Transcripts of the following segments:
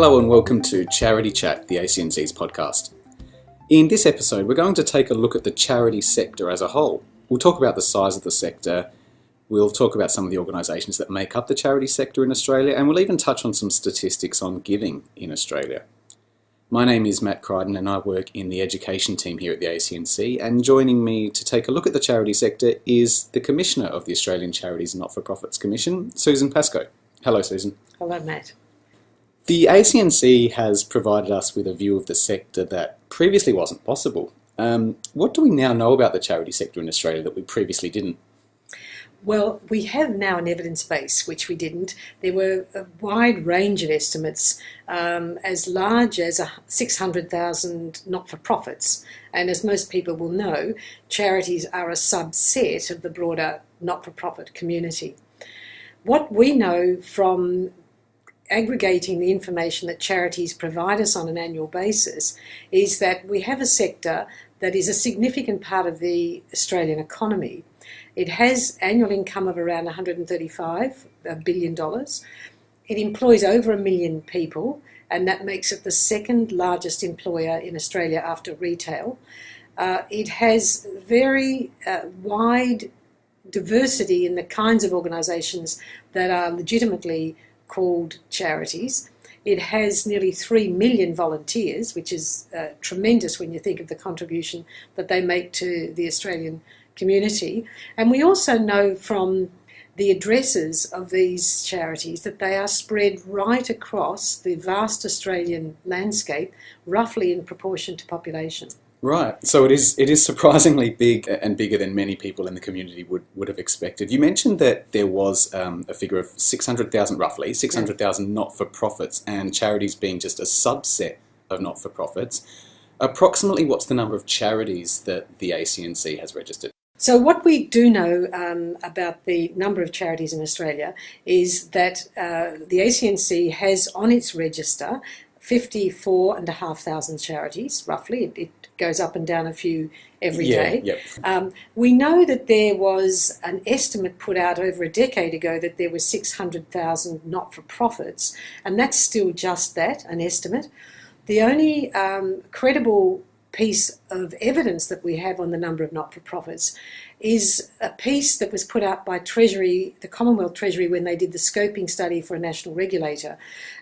Hello and welcome to Charity Chat, the ACNC's podcast. In this episode, we're going to take a look at the charity sector as a whole. We'll talk about the size of the sector, we'll talk about some of the organisations that make up the charity sector in Australia, and we'll even touch on some statistics on giving in Australia. My name is Matt Crichton and I work in the education team here at the ACNC and joining me to take a look at the charity sector is the Commissioner of the Australian Charities and Not-for-Profits Commission, Susan Pascoe. Hello Susan. Hello Matt. The ACNC has provided us with a view of the sector that previously wasn't possible. Um, what do we now know about the charity sector in Australia that we previously didn't? Well, we have now an evidence base, which we didn't. There were a wide range of estimates, um, as large as 600,000 not for profits. And as most people will know, charities are a subset of the broader not for profit community. What we know from aggregating the information that charities provide us on an annual basis is that we have a sector that is a significant part of the Australian economy. It has annual income of around $135 billion. It employs over a million people, and that makes it the second largest employer in Australia after retail. Uh, it has very uh, wide diversity in the kinds of organisations that are legitimately called charities. It has nearly 3 million volunteers, which is uh, tremendous when you think of the contribution that they make to the Australian community. And we also know from the addresses of these charities that they are spread right across the vast Australian landscape, roughly in proportion to population. Right. So it is it is surprisingly big and bigger than many people in the community would, would have expected. You mentioned that there was um, a figure of 600,000 roughly, 600,000 not-for-profits and charities being just a subset of not-for-profits. Approximately what's the number of charities that the ACNC has registered? So what we do know um, about the number of charities in Australia is that uh, the ACNC has on its register 54,500 charities, roughly. It, it, goes up and down a few every yeah, day. Yep. Um, we know that there was an estimate put out over a decade ago that there were 600,000 not-for-profits, and that's still just that, an estimate. The only um, credible piece of evidence that we have on the number of not-for-profits is a piece that was put out by Treasury, the Commonwealth Treasury, when they did the scoping study for a national regulator.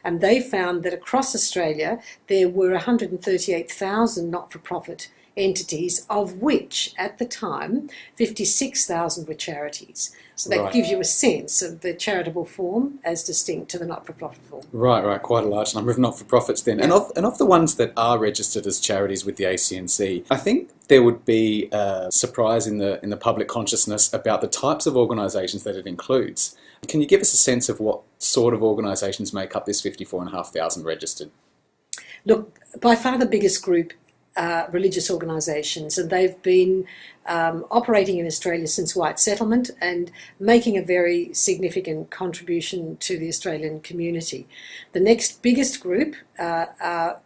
And they found that across Australia there were 138,000 not-for-profit entities, of which at the time 56,000 were charities. So that right. gives you a sense of the charitable form as distinct to the not-for-profit form. Right, right, quite a large number of not-for-profits then. Yeah. And, of, and of the ones that are registered as charities with the ACNC, I think there would be a surprise in the, in the public consciousness about the types of organisations that it includes. Can you give us a sense of what sort of organisations make up this 54,500 registered? Look, by far the biggest group uh, religious organisations, and they've been um, operating in Australia since white settlement and making a very significant contribution to the Australian community. The next biggest group uh, are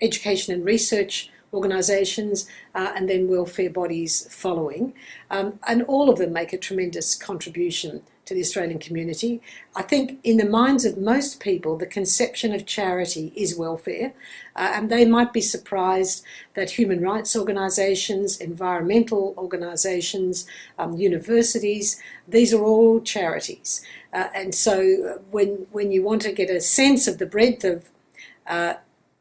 education and research organisations uh, and then welfare bodies following, um, and all of them make a tremendous contribution to the Australian community. I think in the minds of most people, the conception of charity is welfare, uh, and they might be surprised that human rights organisations, environmental organisations, um, universities, these are all charities. Uh, and so when, when you want to get a sense of the breadth of uh,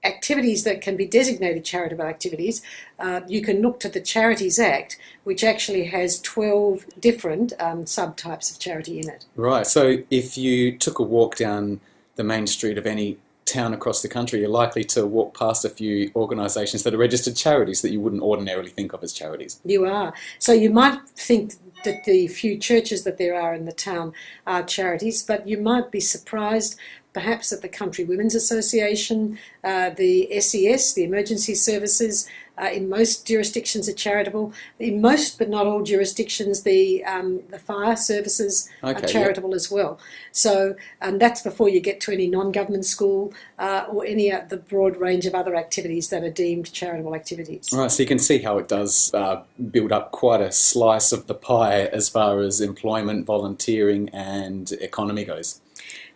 activities that can be designated charitable activities, uh, you can look to the Charities Act, which actually has 12 different um, subtypes of charity in it. Right, so if you took a walk down the main street of any town across the country, you're likely to walk past a few organisations that are registered charities that you wouldn't ordinarily think of as charities. You are. So you might think that the few churches that there are in the town are charities, but you might be surprised perhaps at the Country Women's Association, uh, the SES, the Emergency Services, uh, in most jurisdictions are charitable. In most, but not all jurisdictions, the um, the fire services okay, are charitable yeah. as well. So, and that's before you get to any non-government school uh, or any of the broad range of other activities that are deemed charitable activities. Right, so you can see how it does uh, build up quite a slice of the pie as far as employment, volunteering and economy goes.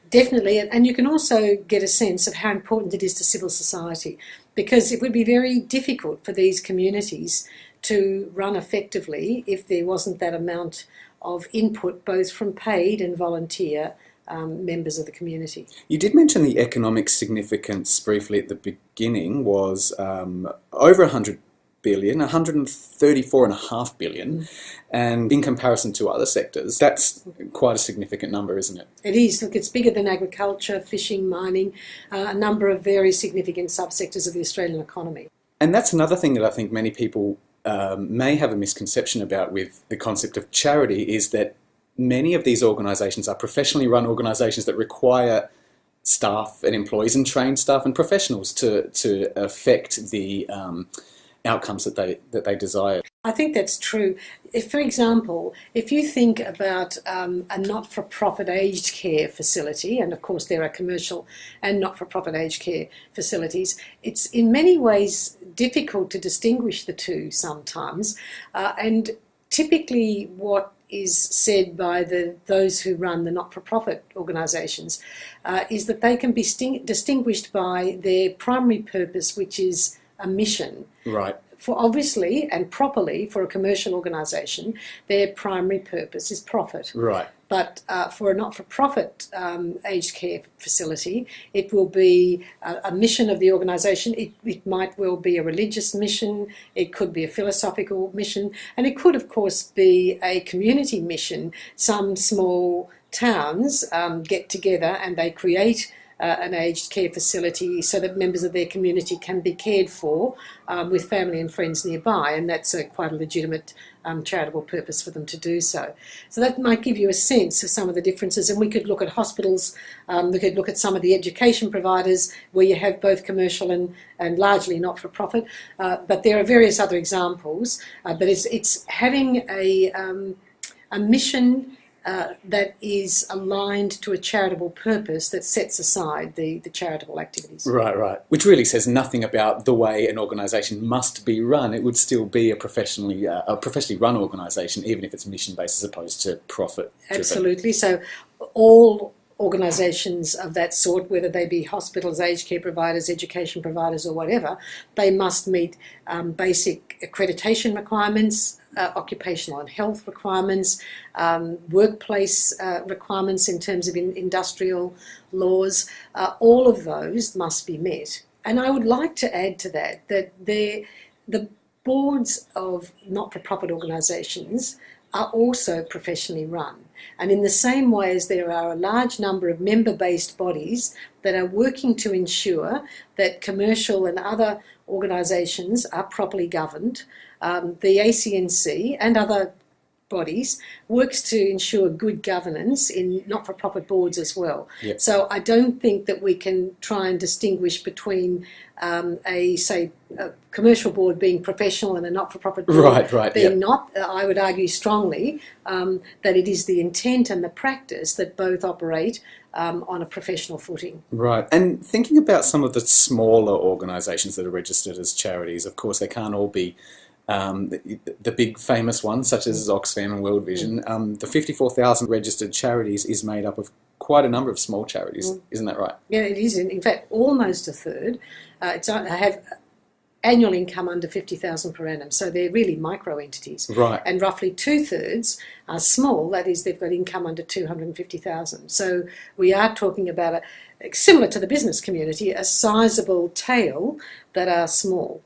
Definitely, and you can also get a sense of how important it is to civil society because it would be very difficult for these communities to run effectively if there wasn't that amount of input both from paid and volunteer um, members of the community. You did mention the economic significance briefly at the beginning was um, over 100 billion, 134.5 billion, mm. and in comparison to other sectors, that's quite a significant number, isn't it? It is. Look, it's bigger than agriculture, fishing, mining, uh, a number of very significant subsectors of the Australian economy. And that's another thing that I think many people um, may have a misconception about with the concept of charity is that many of these organisations are professionally run organisations that require staff and employees and trained staff and professionals to, to affect the um, outcomes that they that they desire. I think that's true. If, for example, if you think about um, a not-for-profit aged care facility, and of course there are commercial and not-for-profit aged care facilities, it's in many ways difficult to distinguish the two sometimes, uh, and typically what is said by the those who run the not-for-profit organisations uh, is that they can be distinguished by their primary purpose, which is a mission. Right. For obviously and properly for a commercial organisation, their primary purpose is profit. Right. But uh, for a not-for-profit um, aged care facility, it will be a, a mission of the organisation. It, it, might well be a religious mission. It could be a philosophical mission, and it could, of course, be a community mission. Some small towns um, get together and they create uh, an aged care facility so that members of their community can be cared for um, with family and friends nearby, and that's a, quite a legitimate um, charitable purpose for them to do so. So that might give you a sense of some of the differences, and we could look at hospitals, um, we could look at some of the education providers where you have both commercial and, and largely not-for-profit, uh, but there are various other examples, uh, but it's, it's having a, um, a mission uh, that is aligned to a charitable purpose that sets aside the, the charitable activities. Right, right. Which really says nothing about the way an organisation must be run. It would still be a professionally uh, a professionally run organisation, even if it's mission based as opposed to profit. Absolutely. So all organisations of that sort, whether they be hospitals, aged care providers, education providers, or whatever, they must meet um, basic accreditation requirements, uh, occupational and health requirements, um, workplace uh, requirements in terms of in industrial laws. Uh, all of those must be met. And I would like to add to that that the boards of not-for-profit organisations are also professionally run. And in the same way as there are a large number of member-based bodies that are working to ensure that commercial and other organisations are properly governed, um, the ACNC and other bodies works to ensure good governance in not-for-profit boards as well. Yep. So I don't think that we can try and distinguish between um, a say a commercial board being professional and a not-for-profit board right, right, being yep. not. I would argue strongly um, that it is the intent and the practice that both operate um, on a professional footing. Right, and thinking about some of the smaller organisations that are registered as charities, of course they can't all be um, the, the, big famous ones, such as Oxfam and World Vision, mm. um, the 54,000 registered charities is made up of quite a number of small charities. Mm. Isn't that right? Yeah, it is. In fact, almost a third. Uh, it's, I have annual income under 50,000 per annum. So they're really micro entities. Right. And roughly two thirds are small, that is, they've got income under 250,000. So we are talking about, a, similar to the business community, a sizable tail that are small.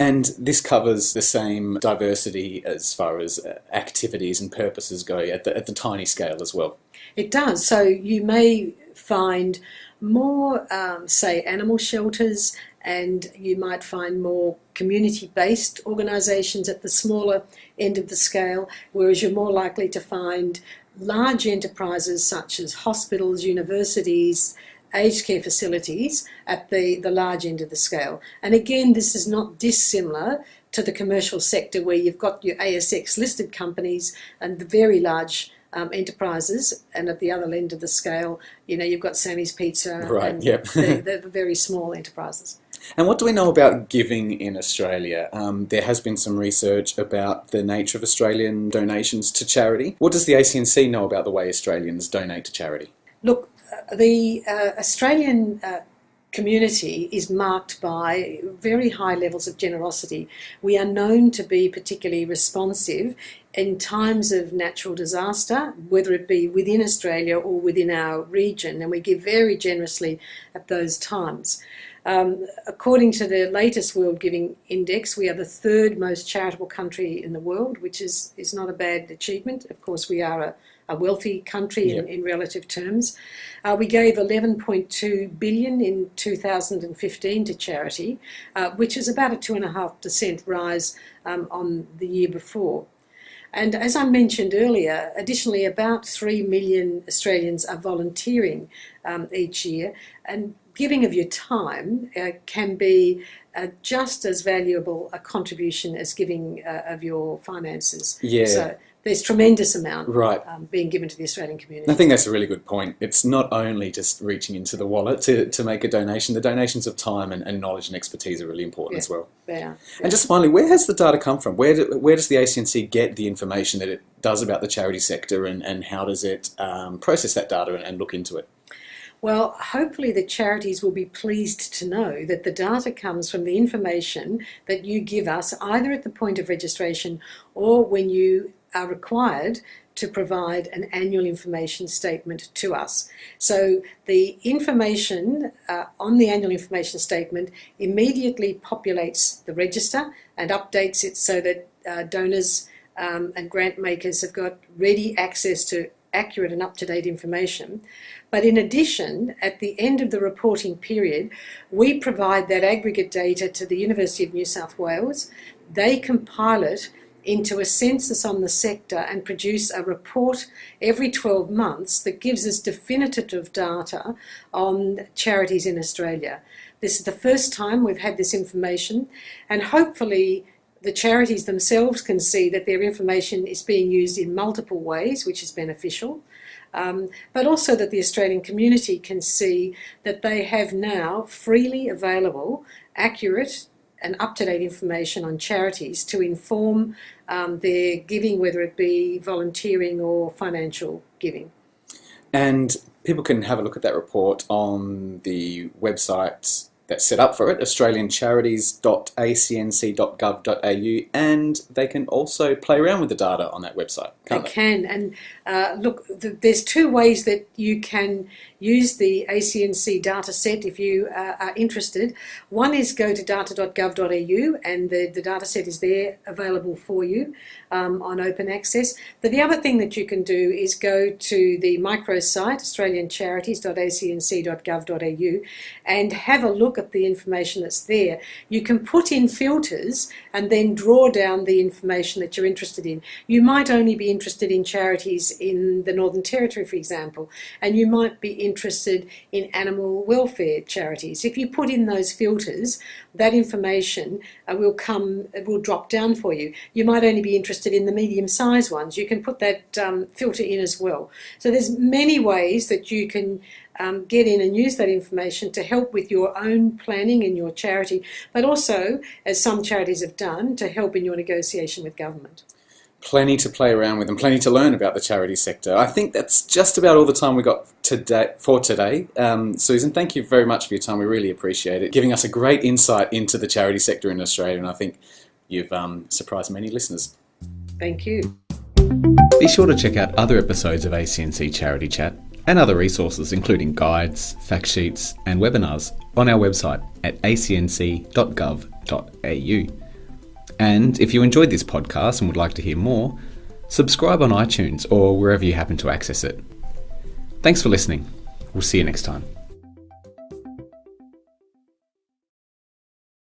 And this covers the same diversity as far as uh, activities and purposes go at the, at the tiny scale as well. It does. So you may find more, um, say, animal shelters, and you might find more community-based organisations at the smaller end of the scale, whereas you're more likely to find large enterprises such as hospitals, universities, aged care facilities at the, the large end of the scale. And again, this is not dissimilar to the commercial sector where you've got your ASX listed companies and the very large um, enterprises, and at the other end of the scale, you know, you've got Sammy's Pizza right, and yep. the, the, very small enterprises. And what do we know about giving in Australia? Um, there has been some research about the nature of Australian donations to charity. What does the ACNC know about the way Australians donate to charity? Look, the uh, Australian uh, community is marked by very high levels of generosity. We are known to be particularly responsive in times of natural disaster, whether it be within Australia or within our region, and we give very generously at those times. Um, according to the latest World Giving Index, we are the third most charitable country in the world, which is, is not a bad achievement. Of course, we are a, a wealthy country in, in relative terms. Uh, we gave 11.2 billion in 2015 to charity, uh, which is about a two and a half percent rise um, on the year before. And as I mentioned earlier, additionally, about 3 million Australians are volunteering um, each year. And giving of your time uh, can be uh, just as valuable a contribution as giving uh, of your finances. Yeah. So there's tremendous amount Right. um, being given to the Australian community. I think that's a really good point. It's not only just reaching into the wallet to, to make a donation, the donations of time and, and knowledge and expertise are really important Yeah. as well. Yeah. And just finally, where has the data come from? Where, do, where does the ACNC get the information that it does about the charity sector and, and how does it um, process that data and, and look into it? Well, hopefully the charities will be pleased to know that the data comes from the information that you give us either at the point of registration or when you are required to provide an annual information statement to us. So the information uh, on the annual information statement immediately populates the register and updates it so that uh, donors um, and grant makers have got ready access to accurate and up-to-date information. But in addition, at the end of the reporting period, we provide that aggregate data to the University of New South Wales. They compile it into a census on the sector and produce a report every 12 months that gives us definitive data on charities in Australia. This is the first time we've had this information, and hopefully, the charities themselves can see that their information is being used in multiple ways, which is beneficial. Um, but also that the Australian community can see that they have now freely available, accurate, and up to date information on charities to inform um, their giving, whether it be volunteering or financial giving. And people can have a look at that report on the website that's set up for it, australiancharities.acnc.gov.au, and they can also play around with the data on that website, they can. And uh, look, th- there's two ways that you can use the ACNC data set if you uh, are interested. One is go to data.gov.au and the, the data set is there available for you um, on open access. But the other thing that you can do is go to the microsite, australiancharities.acnc.gov.au, and have a look at the information that's there. You can put in filters and then draw down the information that you're interested in. You might only be interested in charities in the Northern Territory, for example, and you might be interested in animal welfare charities. If you put in those filters, that information uh, will come, it will drop down for you. You might only be interested in the medium-sized ones. You can put that um, filter in as well. So there's many ways that you can um, get in and use that information to help with your own planning in your charity, but also, as some charities have done, to help in your negotiation with government. Plenty to play around with and plenty to learn about the charity sector. I think that's just about all the time we got today for today. Um, Susan, thank you very much for your time. We really appreciate it, giving us a great insight into the charity sector in Australia, and I think you've um, surprised many listeners. Thank you. Be sure to check out other episodes of ACNC Charity Chat and other resources, including guides, fact sheets, and webinars, on our website at acnc.gov.au. And if you enjoyed this podcast and would like to hear more, subscribe on iTunes or wherever you happen to access it. Thanks for listening. We'll see you next time.